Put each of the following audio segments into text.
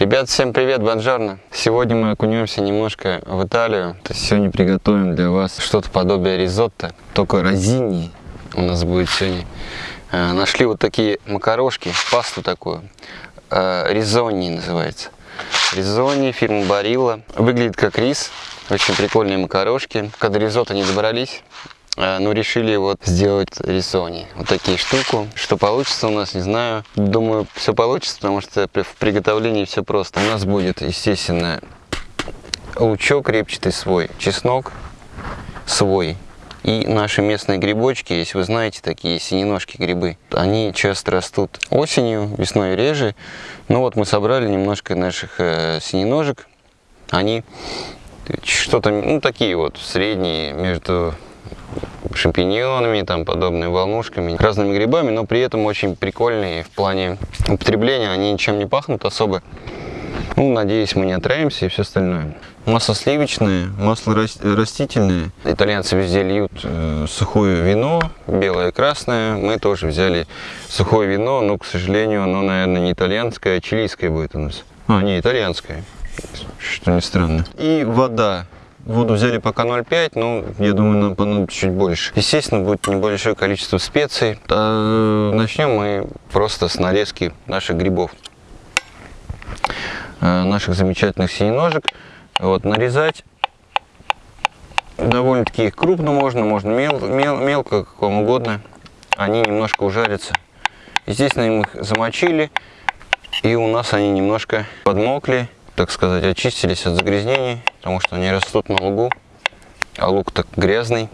Ребят, всем привет, бонжорно! Сегодня мы окунемся немножко в Италию. То есть сегодня приготовим для вас что-то подобие ризотто, только розини у нас будет сегодня. Э, нашли вот такие макарошки, пасту такую, э, ризони называется. Ризони, фирма Барилла. Выглядит как рис, очень прикольные макарошки. Когда ризотто не добрались, но решили вот сделать рисони. Вот такие штуку. Что получится у нас, не знаю. Думаю, все получится, потому что в приготовлении все просто. У нас будет, естественно, лучок репчатый свой, чеснок свой. И наши местные грибочки, если вы знаете, такие синеножки грибы, они часто растут осенью, весной реже. Ну вот мы собрали немножко наших э, синеножек. Они что-то, ну такие вот, средние между шампиньонами, там подобными волнушками, разными грибами, но при этом очень прикольные в плане употребления, они ничем не пахнут особо. Ну, надеюсь, мы не отравимся и все остальное. Масло сливочное, масло растительное. Итальянцы везде льют э, сухое вино, белое и красное. Мы тоже взяли сухое вино, но, к сожалению, оно, наверное, не итальянское, а чилийское будет у нас. А, не итальянское, что не странно. И вода. Воду взяли пока 0,5, но я думаю, нам понадобится чуть больше. Естественно, будет небольшое количество специй. А начнем мы просто с нарезки наших грибов. Э, наших замечательных синеножек. Вот, нарезать довольно-таки их крупно можно, можно мел, мел, мелко, как вам угодно. Они немножко ужарятся. Естественно, мы их замочили, и у нас они немножко подмокли так сказать, очистились от загрязнений, потому что они растут на лугу, а луг так грязный.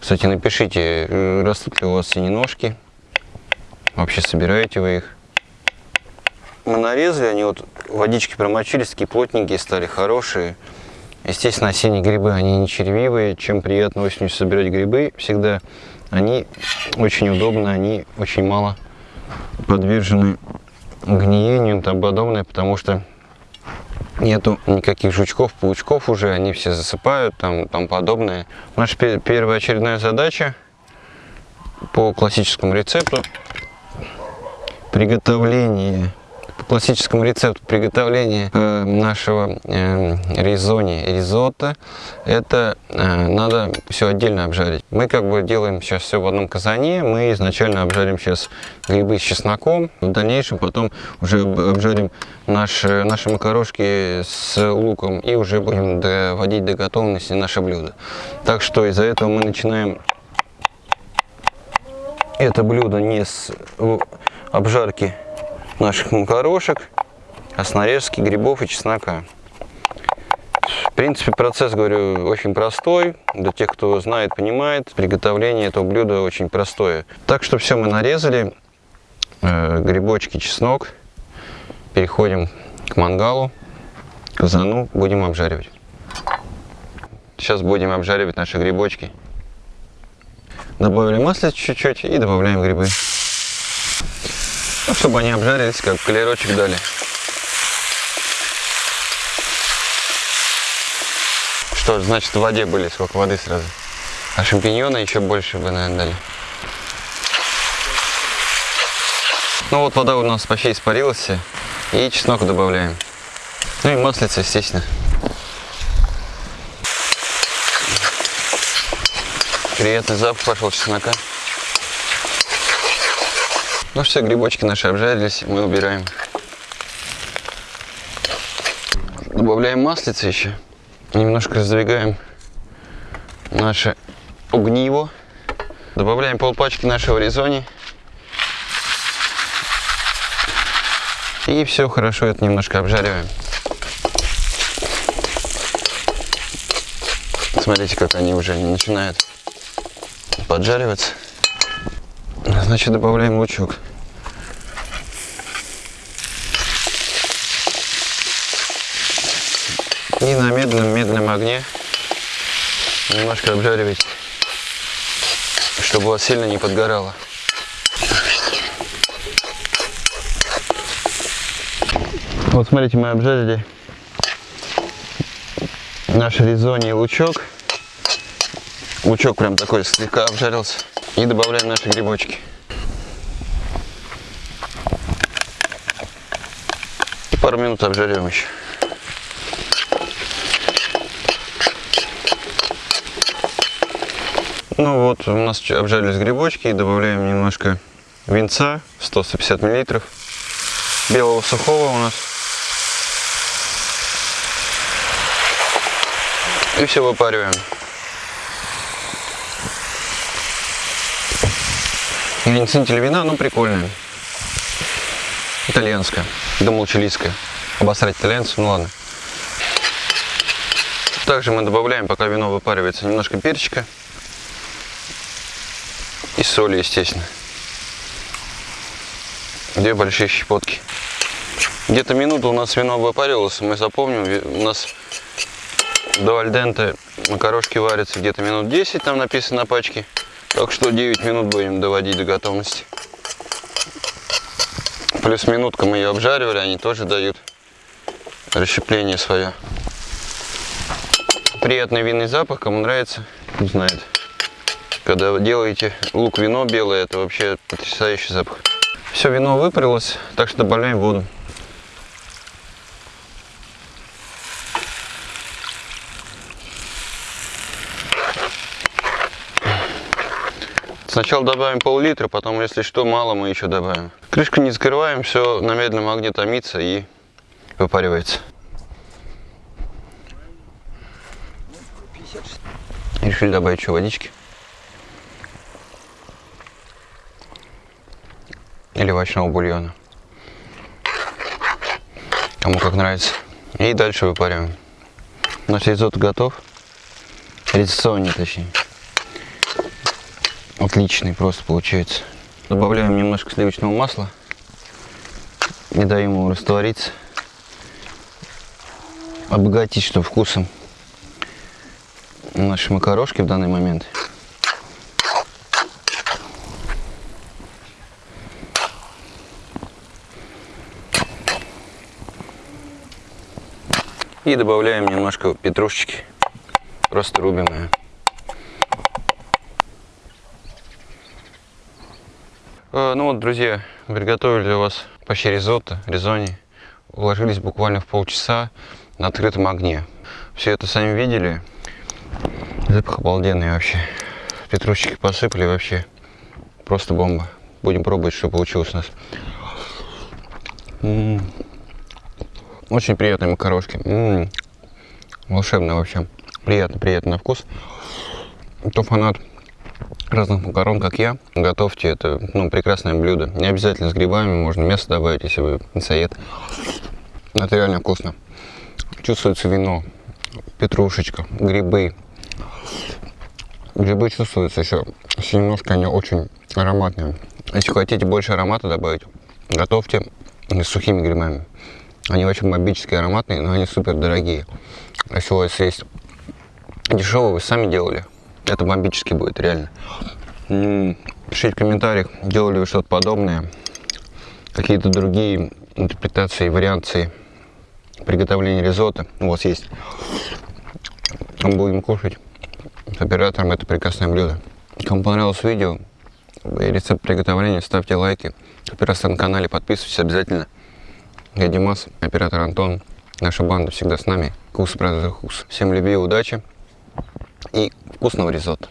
Кстати, напишите, э, растут ли у вас синеножки, вообще собираете вы их. Мы нарезали, они вот водички промочились, такие плотненькие стали, хорошие. Естественно, осенние грибы, они не червивые, чем приятно осенью собирать грибы всегда. Они очень удобны, они очень мало подвержены гниению и тому подобное, потому что нету никаких жучков, паучков уже, они все засыпают, там, там подобное. Наша первая очередная задача по классическому рецепту приготовление классическому рецепту приготовления э, нашего э, ризони, ризотто, это э, надо все отдельно обжарить. Мы как бы делаем сейчас все в одном казане, мы изначально обжарим сейчас грибы с чесноком, в дальнейшем потом уже обжарим наши, наши макарошки с луком и уже будем доводить до готовности наше блюдо. Так что из-за этого мы начинаем это блюдо не с обжарки наших макарошек, с нарезки грибов и чеснока. В принципе, процесс, говорю, очень простой. Для тех, кто знает, понимает, приготовление этого блюда очень простое. Так что все мы нарезали. Э, грибочки, чеснок. Переходим к мангалу, казану, будем обжаривать. Сейчас будем обжаривать наши грибочки. Добавили масло чуть-чуть и добавляем грибы. Ну, чтобы они обжарились, как колерочек дали. Что ж, значит в воде были, сколько воды сразу. А шампиньоны еще больше бы, наверное, дали. Ну вот вода у нас почти испарилась. И чеснок добавляем. Ну и маслица, естественно. Приятный запах пошел чеснока. Ну все, грибочки наши обжарились, мы убираем. Добавляем маслица еще. Немножко раздвигаем наше огниво. Добавляем полпачки нашего ризони. И все хорошо это немножко обжариваем. Смотрите, как они уже начинают поджариваться. Значит, добавляем лучок. И на медленном-медленном огне немножко обжаривать, чтобы у вас сильно не подгорало. Вот смотрите, мы обжарили наш ризони и лучок. Лучок прям такой слегка обжарился. И добавляем наши грибочки. Пару минут обжарим еще. Ну вот, у нас обжарились грибочки, добавляем немножко винца, 150 миллилитров, белого сухого у нас. И все выпариваем. Я не ценитель вина, но прикольное. Итальянское. Думал чилийское. Обосрать итальянцев, ну ладно. Также мы добавляем, пока вино выпаривается, немножко перчика. И соли, естественно. Две большие щепотки. Где-то минуту у нас вино выпаривалось, мы запомним, у нас до альденте макарошки варятся где-то минут 10, там написано на пачке. Так что 9 минут будем доводить до готовности. Плюс минутка мы ее обжаривали, они тоже дают расщепление свое. Приятный винный запах, кому нравится, узнает. Когда вы делаете лук-вино белое, это вообще потрясающий запах. Все, вино выпарилось, так что добавляем воду. Сначала добавим пол-литра, потом, если что, мало мы еще добавим. Крышку не закрываем, все на медленном огне томится и выпаривается. Решили добавить еще водички. Или овощного бульона. Кому как нравится. И дальше выпариваем. Наш ризотто готов. Ризотто точнее. Отличный просто получается. Добавляем немножко сливочного масла. Не даем ему раствориться. Обогатить, что вкусом наши макарошки в данный момент. И добавляем немножко петрушечки, просто рубим ее. Э, ну вот, друзья, приготовили для вас почти ризотто, ризони. Уложились буквально в полчаса на открытом огне. Все это сами видели. Запах обалденный вообще. Петрушечки посыпали вообще. Просто бомба. Будем пробовать, что получилось у нас. М -м -м. Очень приятные макарошки. М -м. Волшебно вообще. Приятно, приятно на вкус. Кто фанат разных макарон, как я, готовьте это ну, прекрасное блюдо. Не обязательно с грибами, можно мясо добавить, если вы мясоед. Это реально вкусно. Чувствуется вино, петрушечка, грибы. Грибы чувствуются еще, немножко они очень ароматные. Если хотите больше аромата добавить, готовьте с сухими грибами. Они очень бомбические, ароматные, но они супер дорогие. Если у вас есть дешевые, вы сами делали, это бомбически будет, реально. Пишите в комментариях, делали вы что-то подобное. Какие-то другие интерпретации, вариации приготовления ризотто у вас есть. Мы будем кушать с оператором это прекрасное блюдо. Кому понравилось видео и рецепт приготовления, ставьте лайки. Оператор на канале, подписывайтесь обязательно. Я Димас, оператор Антон. Наша банда всегда с нами. Кус, брат, Всем любви, удачи и вкусного ризотто.